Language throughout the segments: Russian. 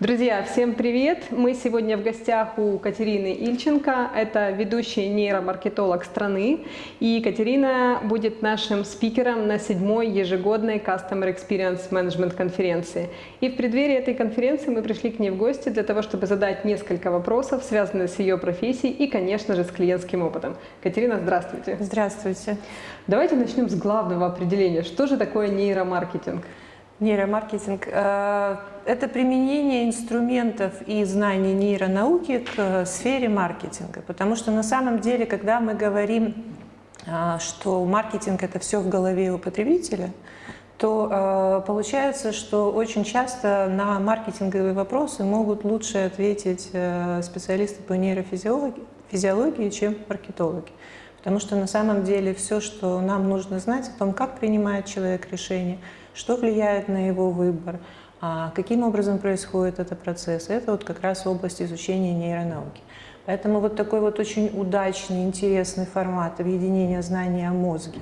Друзья, всем привет! Мы сегодня в гостях у Катерины Ильченко. Это ведущий нейромаркетолог страны. И Катерина будет нашим спикером на седьмой ежегодной Customer Experience Management конференции. И в преддверии этой конференции мы пришли к ней в гости для того, чтобы задать несколько вопросов, связанных с ее профессией и, конечно же, с клиентским опытом. Катерина, здравствуйте! Здравствуйте! Давайте начнем с главного определения. Что же такое нейромаркетинг? Нейромаркетинг э, – это применение инструментов и знаний нейронауки к э, сфере маркетинга. Потому что на самом деле, когда мы говорим, э, что маркетинг – это все в голове у потребителя, то получается, что очень часто на маркетинговые вопросы могут лучше ответить специалисты по нейрофизиологии, чем маркетологи. Потому что на самом деле все, что нам нужно знать о том, как принимает человек решение – что влияет на его выбор, а каким образом происходит этот процесс. Это вот как раз область изучения нейронауки. Поэтому вот такой вот очень удачный, интересный формат объединения знаний о мозге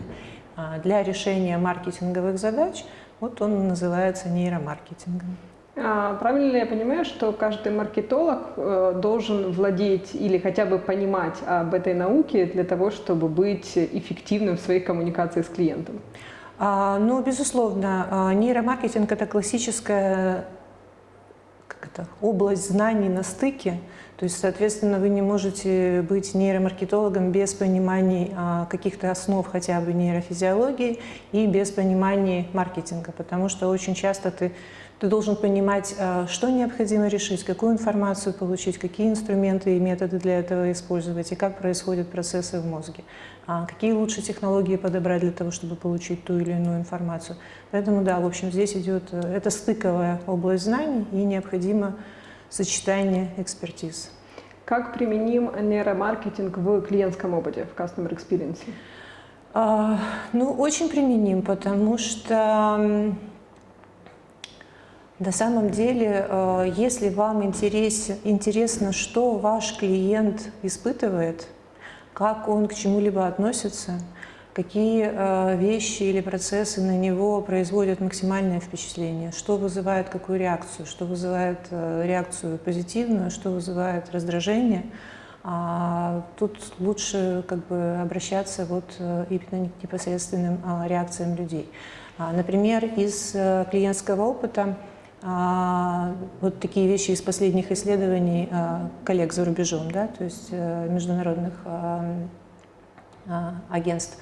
а, для решения маркетинговых задач, вот он называется нейромаркетингом. А правильно ли я понимаю, что каждый маркетолог э, должен владеть или хотя бы понимать об этой науке для того, чтобы быть эффективным в своей коммуникации с клиентом? А, ну, безусловно, а, нейромаркетинг – это классическая как это, область знаний на стыке. То есть, соответственно, вы не можете быть нейромаркетологом без понимания а, каких-то основ хотя бы нейрофизиологии и без понимания маркетинга, потому что очень часто ты ты должен понимать, а, что необходимо решить, какую информацию получить, какие инструменты и методы для этого использовать, и как происходят процессы в мозге, а, какие лучше технологии подобрать для того, чтобы получить ту или иную информацию. Поэтому, да, в общем, здесь идет, э, это стыковая область знаний, и необходимо сочетание экспертиз. Как применим нейромаркетинг в клиентском опыте, в Customer Experience? А, ну, очень применим, потому что на самом деле, э, если вам интерес, интересно, что ваш клиент испытывает, как он к чему-либо относится, какие э, вещи или процессы на него производят максимальное впечатление, что вызывает какую реакцию, что вызывает э, реакцию позитивную, что вызывает раздражение, а тут лучше как бы обращаться вот именно к непосредственным реакциям людей. А, например, из клиентского опыта а, вот такие вещи из последних исследований а, коллег за рубежом, да, то есть э, международных а, агентств.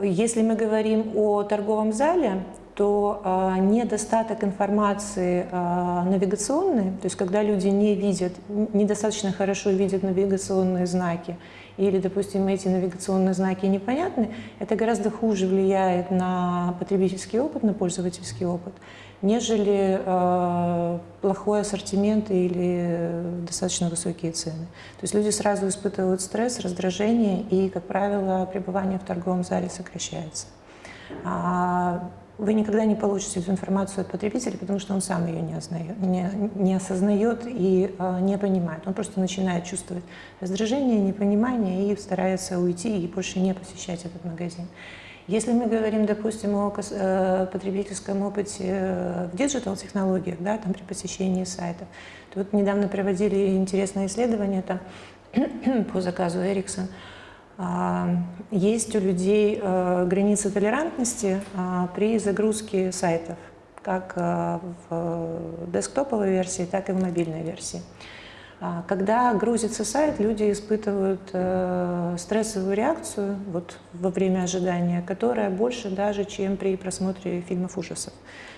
Если мы говорим о торговом зале, то недостаток информации навигационной, то есть когда люди не видят, недостаточно хорошо видят навигационные знаки, или, допустим, эти навигационные знаки непонятны, это гораздо хуже влияет на потребительский опыт, на пользовательский опыт, нежели э, плохой ассортимент или достаточно высокие цены. То есть люди сразу испытывают стресс, раздражение, и, как правило, пребывание в торговом зале сокращается. Вы никогда не получите эту информацию от потребителя, потому что он сам ее не, ознает, не, не осознает и э, не понимает. Он просто начинает чувствовать раздражение, непонимание и старается уйти и больше не посещать этот магазин. Если мы говорим, допустим, о э, потребительском опыте э, в диджитал-технологиях, да, там при посещении сайтов, то вот недавно проводили интересное исследование там, по заказу Ericsson. А, есть у людей э, границы толерантности а, при загрузке сайтов, как в десктоповой версии, так и в мобильной версии. А, когда грузится сайт, люди испытывают э, стрессовую реакцию вот, во время ожидания, которая больше даже, чем при просмотре фильмов ужасов.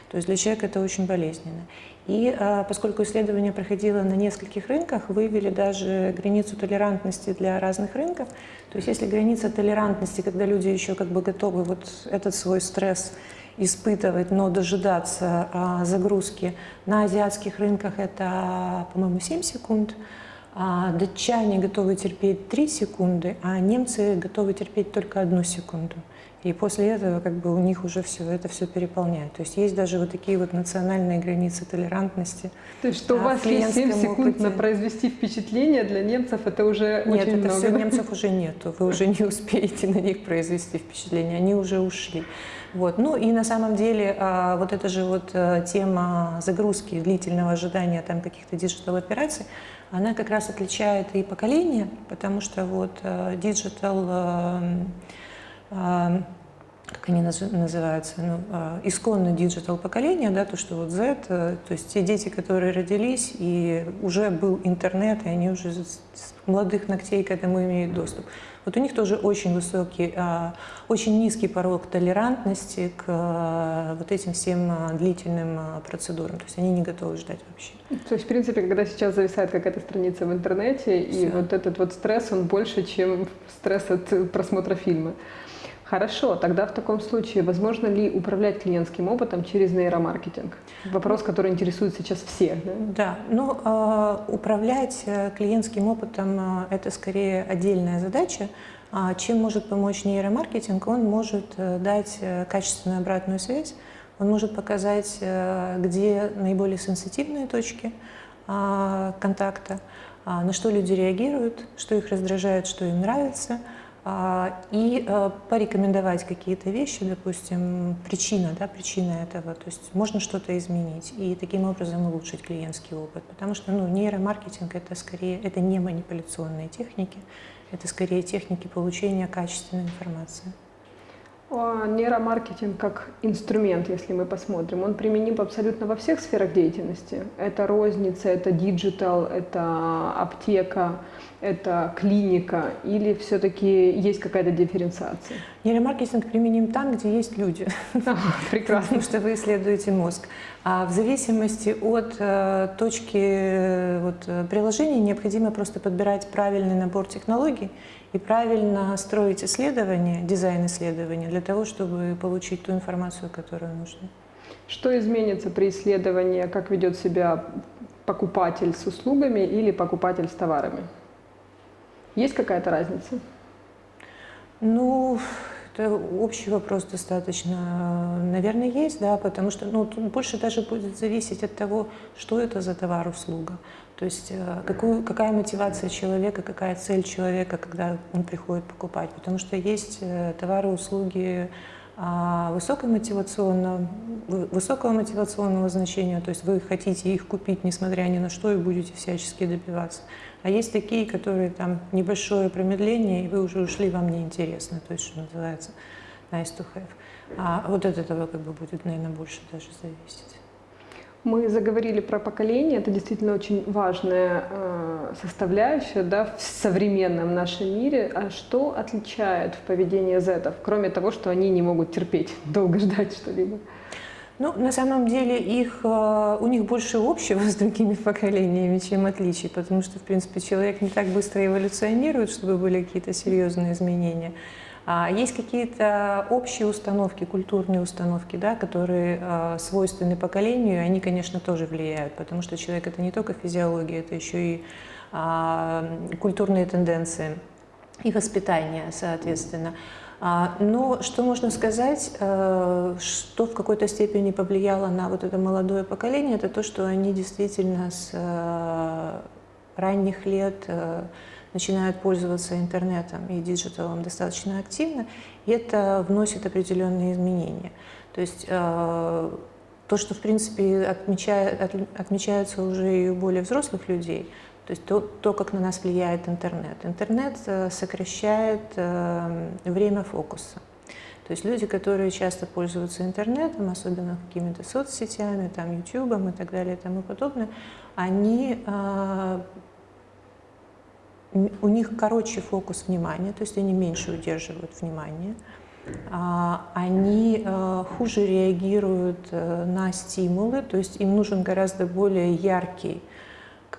То есть для человека это очень болезненно. И э, поскольку исследование проходило на нескольких рынках, выявили даже границу толерантности для разных рынков. То есть если граница толерантности, когда люди еще как бы готовы вот этот свой стресс испытывать, но дожидаться а, загрузки. На азиатских рынках это, по-моему, 7 секунд. А датчане готовы терпеть 3 секунды, а немцы готовы терпеть только одну секунду. И после этого как бы у них уже все это все переполняет. То есть есть даже вот такие вот национальные границы толерантности. То есть что да, у вас есть 7 секунд опыте. на произвести впечатление для немцев, это уже Нет, очень это много. все немцев уже нету. Вы уже не успеете на них произвести впечатление. Они уже ушли. Вот. Ну и на самом деле а, вот эта же вот а, тема загрузки, длительного ожидания там каких-то digital-операций, она как раз отличает и поколение, потому что вот а, digital а, как они называются, ну, а, исконно digital поколение, да, то, что вот Z, э, то есть те дети, которые родились, и уже был интернет, и они уже с молодых ногтей к этому имеют доступ. Вот у них тоже очень высокий, а, очень низкий порог толерантности к вот этим всем длительным процедурам. То есть они не готовы ждать вообще. То есть, в принципе, когда сейчас зависает какая-то страница в интернете, и Все. вот этот вот стресс, он больше, чем стресс от просмотра фильма. Хорошо, тогда в таком случае, возможно ли управлять клиентским опытом через нейромаркетинг? Вопрос, который интересует сейчас всех. Да, да ну, э, управлять э, клиентским опытом э, – это скорее отдельная задача. А чем может помочь нейромаркетинг? Он может э, дать качественную обратную связь, он может показать, где наиболее сенситивные точки э, контакта, на что люди реагируют, что их раздражает, что им нравится – а, и э, порекомендовать какие-то вещи, допустим, причина, да, причина этого, то есть можно что-то изменить и таким образом улучшить клиентский опыт, потому что ну, нейромаркетинг это скорее, это не манипуляционные техники, это скорее техники получения качественной информации. Нейромаркетинг как инструмент, если мы посмотрим, он применим абсолютно во всех сферах деятельности. Это розница, это digital, это аптека, это клиника или все-таки есть какая-то дифференциация? Нейромаркетинг применим там, где есть люди. прекрасно. Потому что вы исследуете мозг. А в зависимости от э, точки э, вот, э, приложения необходимо просто подбирать правильный набор технологий и правильно строить исследования, дизайн исследования для того, чтобы получить ту информацию, которую нужно. Что изменится при исследовании, как ведет себя покупатель с услугами или покупатель с товарами? Есть какая-то разница? Ну, это общий вопрос достаточно. Наверное, есть, да, потому что ну, тут больше даже будет зависеть от того, что это за товар-услуга. То есть э, какую, какая мотивация человека, какая цель человека, когда он приходит покупать. Потому что есть э, товары-услуги а, высокомотивационного, высокого мотивационного значения, то есть вы хотите их купить, несмотря ни на что, и будете всячески добиваться. А есть такие, которые там небольшое промедление, и вы уже ушли, вам неинтересно, то есть, что называется, nice to have. А вот от этого как бы будет, наверное, больше даже зависеть. Мы заговорили про поколение, это действительно очень важная э, составляющая да, в современном нашем мире. А что отличает в поведении зетов, кроме того, что они не могут терпеть, долго ждать что-либо? Ну, на самом деле их, э, у них больше общего с другими поколениями, чем отличий, потому что, в принципе, человек не так быстро эволюционирует, чтобы были какие-то серьезные изменения. А есть какие-то общие установки, культурные установки, да, которые э, свойственны поколению, и они, конечно, тоже влияют, потому что человек — это не только физиология, это еще и э, культурные тенденции и воспитание, соответственно. А, но что можно сказать, э, что в какой-то степени повлияло на вот это молодое поколение, это то, что они действительно с э, ранних лет э, начинают пользоваться интернетом и digital ом достаточно активно, и это вносит определенные изменения. То есть то, что, в принципе, отмечает, отмечается уже и у более взрослых людей, то есть то, то, как на нас влияет интернет. Интернет э, сокращает э, время фокуса. То есть люди, которые часто пользуются интернетом, особенно какими-то соцсетями, там, YouTube и так далее и тому подобное, они, э, у них короче фокус внимания, то есть они меньше удерживают внимание, а, они хуже реагируют на стимулы, то есть им нужен гораздо более яркий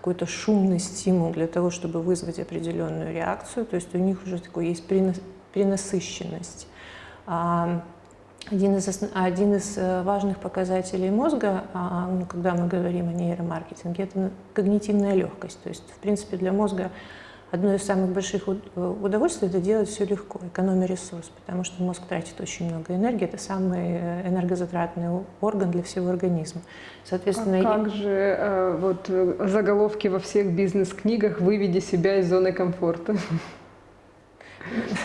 какой-то шумный стимул для того, чтобы вызвать определенную реакцию, то есть у них уже такой есть перенасыщенность. А, один из, один из э, важных показателей мозга, а, ну, когда мы говорим о нейромаркетинге, это когнитивная легкость. То есть, в принципе, для мозга одно из самых больших удовольствий – это делать все легко, экономя ресурс, потому что мозг тратит очень много энергии, это самый энергозатратный орган для всего организма. Соответственно, а как же э, вот заголовки во всех бизнес-книгах «Выведи себя из зоны комфорта»?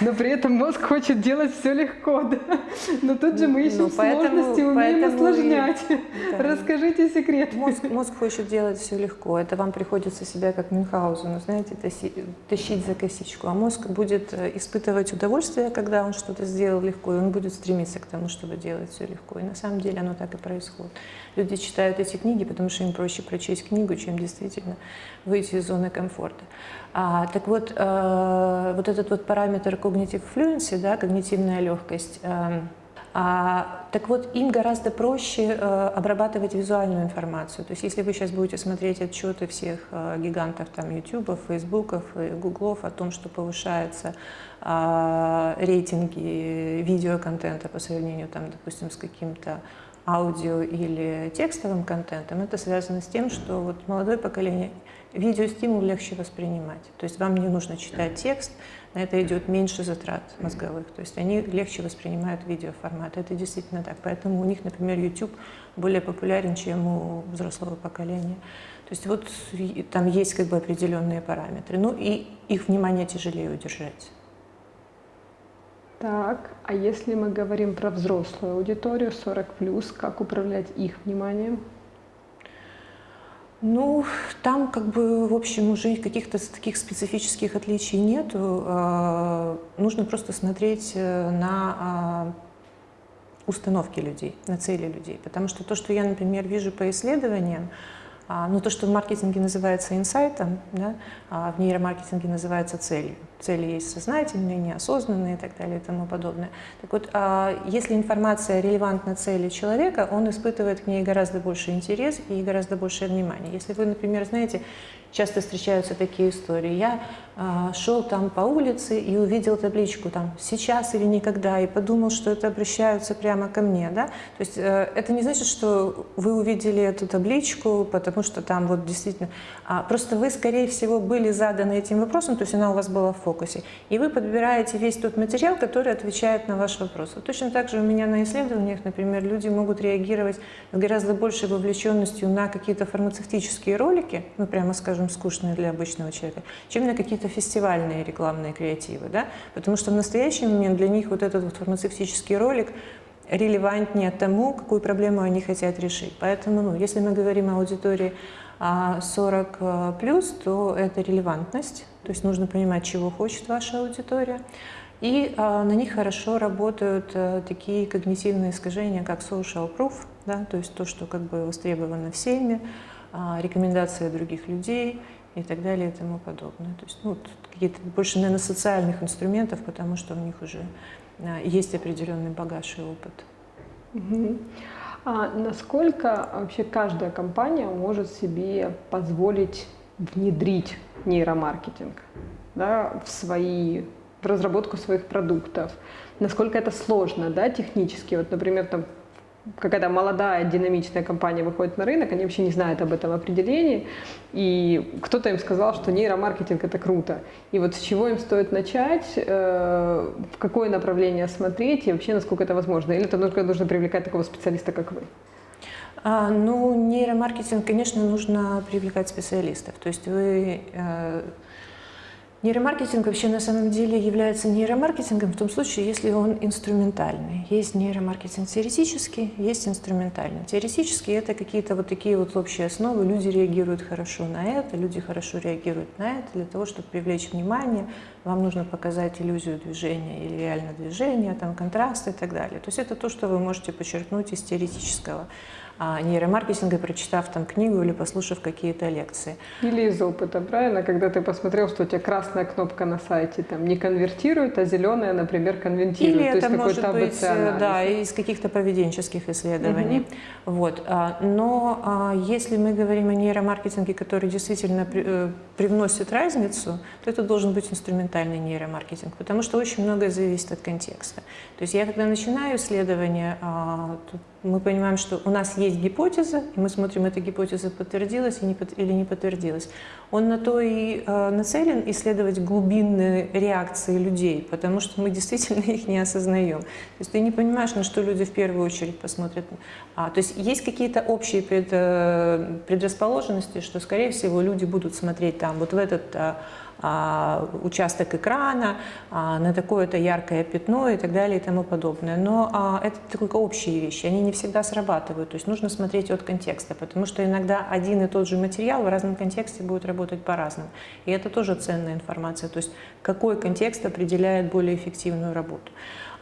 Но при этом мозг хочет делать все легко, да? Но тут же мы ищем ну, поэтому, сложности, умеем поэтому осложнять. И, да. Расскажите секрет. Мозг, мозг хочет делать все легко. Это вам приходится себя как Мюнхгаузену, знаете, тащить, тащить за косичку. А мозг будет э, испытывать удовольствие, когда он что-то сделал легко, и он будет стремиться к тому, чтобы делать все легко. И на самом деле оно так и происходит. Люди читают эти книги, потому что им проще прочесть книгу, чем действительно выйти из зоны комфорта. А, так вот, э, вот этот вот параметр cognitive fluency, да, когнитивная легкость, э, а, так вот, им гораздо проще э, обрабатывать визуальную информацию. То есть, если вы сейчас будете смотреть отчеты всех э, гигантов, там, YouTube, Facebook и Google о том, что повышаются э, рейтинги видеоконтента по сравнению, там, допустим, с каким-то аудио или текстовым контентом, это связано с тем, что вот молодое поколение видеостимул легче воспринимать. То есть вам не нужно читать текст, на это идет меньше затрат мозговых. То есть они легче воспринимают видеоформат. Это действительно так. Поэтому у них, например, YouTube более популярен, чем у взрослого поколения. То есть вот там есть как бы определенные параметры. Ну и их внимание тяжелее удержать. Так, а если мы говорим про взрослую аудиторию 40+, как управлять их вниманием? Ну, там как бы, в общем, уже каких-то таких специфических отличий нету. А, нужно просто смотреть э, на а, установки людей, на цели людей. Потому что то, что я, например, вижу по исследованиям, ну, то, что в маркетинге называется инсайтом, да, а в нейромаркетинге называется целью. Цели есть сознательные, неосознанные и так далее и тому подобное. Так вот, а, если информация релевантна цели человека, он испытывает к ней гораздо больше интерес и гораздо больше внимания. Если вы, например, знаете, часто встречаются такие истории. Я э, шел там по улице и увидел табличку там «сейчас или никогда» и подумал, что это обращаются прямо ко мне. Да? То есть э, это не значит, что вы увидели эту табличку, потому что там вот действительно... А просто вы, скорее всего, были заданы этим вопросом, то есть она у вас была в фокусе, и вы подбираете весь тот материал, который отвечает на ваш вопрос. Вот точно так же у меня на исследованиях, например, люди могут реагировать с гораздо большей вовлеченностью на какие-то фармацевтические ролики, ну прямо скажем, слишком скучные для обычного человека, чем на какие-то фестивальные рекламные креативы. Да? Потому что в настоящий момент для них вот этот вот фармацевтический ролик релевантнее тому, какую проблему они хотят решить. Поэтому, ну, если мы говорим о аудитории 40 а, плюс, то это релевантность, то есть нужно понимать, чего хочет ваша аудитория. И а, на них хорошо работают а, такие когнитивные искажения, как social proof, да, то есть то, что как бы востребовано всеми, рекомендации других людей и так далее и тому подобное. То есть ну, какие-то больше, наверное, социальных инструментов, потому что у них уже а, есть определенный багаж и опыт. А насколько вообще каждая компания может себе позволить внедрить нейромаркетинг да, в свои в разработку своих продуктов? Насколько это сложно, да, технически? Вот, например, там какая-то молодая, динамичная компания выходит на рынок, они вообще не знают об этом определении, и кто-то им сказал, что нейромаркетинг – это круто. И вот с чего им стоит начать, э, в какое направление смотреть, и вообще насколько это возможно? Или это только нужно привлекать такого специалиста, как вы? А, ну, нейромаркетинг, конечно, нужно привлекать специалистов. То есть вы э, Нейромаркетинг вообще на самом деле является нейромаркетингом в том случае, если он инструментальный. Есть нейромаркетинг теоретический, есть инструментальный. Теоретически это какие-то вот такие вот общие основы. Люди реагируют хорошо на это, люди хорошо реагируют на это. Для того, чтобы привлечь внимание, вам нужно показать иллюзию движения или реально движение, там контраст и так далее. То есть это то, что вы можете подчеркнуть из теоретического нейромаркетинга, прочитав там книгу или послушав какие-то лекции. Или из опыта, правильно? Когда ты посмотрел, что у тебя красная кнопка на сайте там не конвертирует, а зеленая, например, конвертирует. Или То это есть может быть, э, да, из каких-то поведенческих исследований. Угу. Вот. А, но а, если мы говорим о нейромаркетинге, который действительно э, привносит разницу, то это должен быть инструментальный нейромаркетинг, потому что очень многое зависит от контекста. То есть я, когда начинаю исследование, мы понимаем, что у нас есть гипотеза, и мы смотрим, эта гипотеза подтвердилась или не подтвердилась. Он на то и э, нацелен исследовать глубинные реакции людей, потому что мы действительно их не осознаем. То есть ты не понимаешь, на что люди в первую очередь посмотрят. А, то есть есть какие-то общие э, предрасположенности, что, скорее всего, люди будут смотреть там, вот в этот а, участок экрана, а, на такое-то яркое пятно и так далее и тому подобное. Но а, это только общие вещи, они не всегда срабатывают. То есть нужно смотреть от контекста, потому что иногда один и тот же материал в разном контексте будет работать по-разному. И это тоже ценная информация. То есть какой контекст определяет более эффективную работу.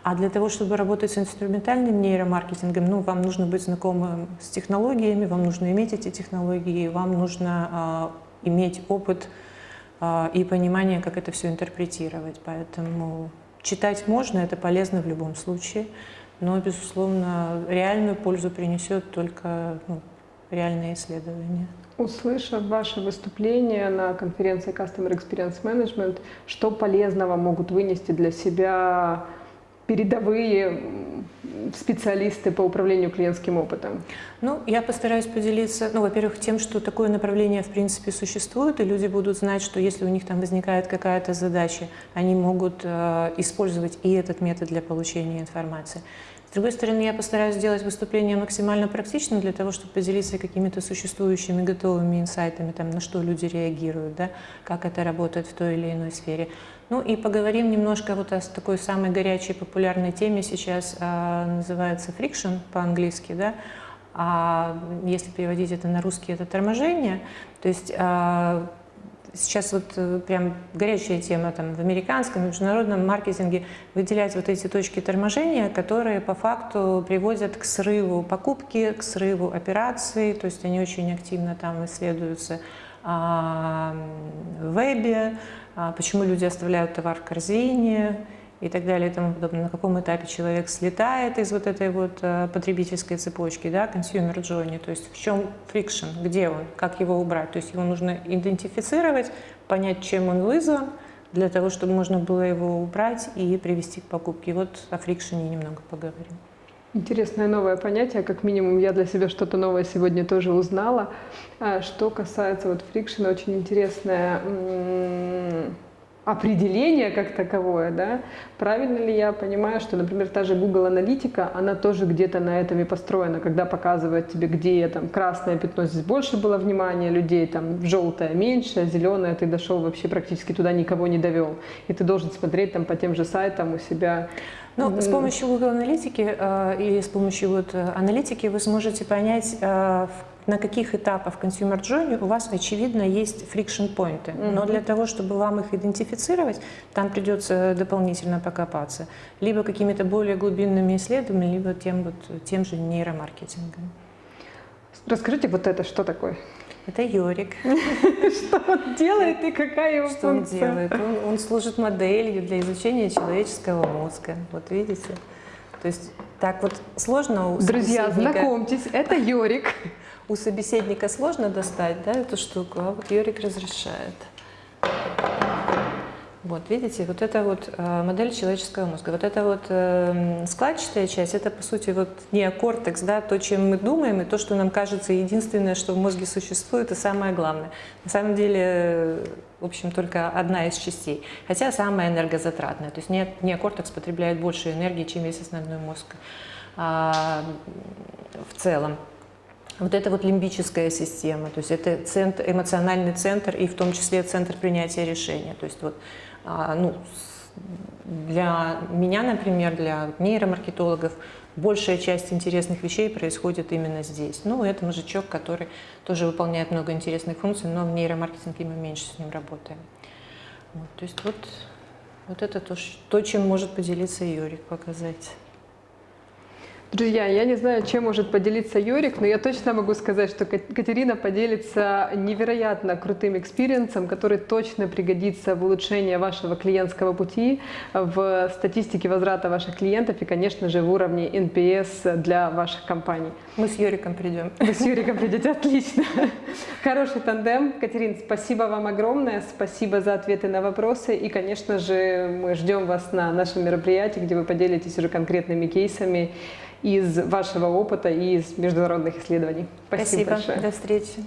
А для того, чтобы работать с инструментальным нейромаркетингом, ну, вам нужно быть знакомым с технологиями, вам нужно иметь эти технологии, вам нужно э, иметь опыт а, и понимание, как это все интерпретировать. Поэтому читать можно, это полезно в любом случае, но, безусловно, реальную пользу принесет только ну, реальные исследования. Услышав ваше выступление на конференции Customer Experience Management, что полезного могут вынести для себя передовые специалисты по управлению клиентским опытом? Ну, я постараюсь поделиться, ну, во-первых, тем, что такое направление, в принципе, существует, и люди будут знать, что если у них там возникает какая-то задача, они могут э, использовать и этот метод для получения информации. С другой стороны, я постараюсь сделать выступление максимально практичным для того, чтобы поделиться какими-то существующими готовыми инсайтами, там, на что люди реагируют, да, как это работает в той или иной сфере. Ну и поговорим немножко вот о такой самой горячей популярной теме сейчас, а, называется friction по-английски, да, а если переводить это на русский, это торможение. То есть а, сейчас вот э, прям горячая тема там в американском, международном маркетинге выделять вот эти точки торможения, которые по факту приводят к срыву покупки, к срыву операций, то есть они очень активно там исследуются а, в вебе, а, почему люди оставляют товар в корзине, и так далее и тому подобное, на каком этапе человек слетает из вот этой вот э, потребительской цепочки, да, consumer journey, то есть в чем friction, где он, как его убрать, то есть его нужно идентифицировать, понять, чем он вызван, для того, чтобы можно было его убрать и привести к покупке. Вот о фрикшене немного поговорим. Интересное новое понятие, как минимум я для себя что-то новое сегодня тоже узнала. А что касается вот фрикшена, очень интересная определение как таковое, да, правильно ли я понимаю, что, например, та же Google Аналитика, она тоже где-то на этом и построена, когда показывает тебе, где там красное пятно, здесь больше было внимания людей, там желтое меньше, а зеленое ты дошел вообще практически туда никого не довел, и ты должен смотреть там по тем же сайтам у себя. Ну, с помощью Google Аналитики э, или с помощью вот э, аналитики вы сможете понять, э, в на каких этапах Consumer Journey у вас, очевидно, есть friction поинты. Mm -hmm. Но для того, чтобы вам их идентифицировать, там придется дополнительно покопаться. Либо какими-то более глубинными исследованиями, либо тем, вот, тем же нейромаркетингом. Расскажите вот это, что такое? Это Йорик. Что он делает и какая его Что он делает? Он служит моделью для изучения человеческого мозга. Вот видите? То есть так вот сложно у Друзья, знакомьтесь, это Йорик у собеседника сложно достать да, эту штуку, а вот Юрик разрешает. Вот, видите, вот это вот э, модель человеческого мозга. Вот эта вот э, складчатая часть, это, по сути, вот неокортекс, да, то, чем мы думаем, и то, что нам кажется единственное, что в мозге существует, и самое главное. На самом деле, в общем, только одна из частей, хотя самая энергозатратная. То есть не, неокортекс потребляет больше энергии, чем весь основной мозг а, в целом вот эта вот лимбическая система, то есть это центр, эмоциональный центр и в том числе центр принятия решения. То есть вот, а, ну, для меня, например, для нейромаркетологов, большая часть интересных вещей происходит именно здесь. Ну, это мозжечок, который тоже выполняет много интересных функций, но в нейромаркетинге мы меньше с ним работаем. Вот, то есть вот, вот это то, то, чем может поделиться Юрик, показать. Друзья, я не знаю, чем может поделиться Юрик, но я точно могу сказать, что Катерина поделится невероятно крутым experience ом, который точно пригодится в улучшении вашего клиентского пути, в статистике возврата ваших клиентов и, конечно же, в уровне NPS для ваших компаний. Мы с Юриком придем. Вы с Юриком придете, отлично. Хороший тандем. Катерин, спасибо вам огромное, спасибо за ответы на вопросы и, конечно же, мы ждем вас на нашем мероприятии, где вы поделитесь уже конкретными кейсами из вашего опыта и из международных исследований. Спасибо, Спасибо. большое. До встречи.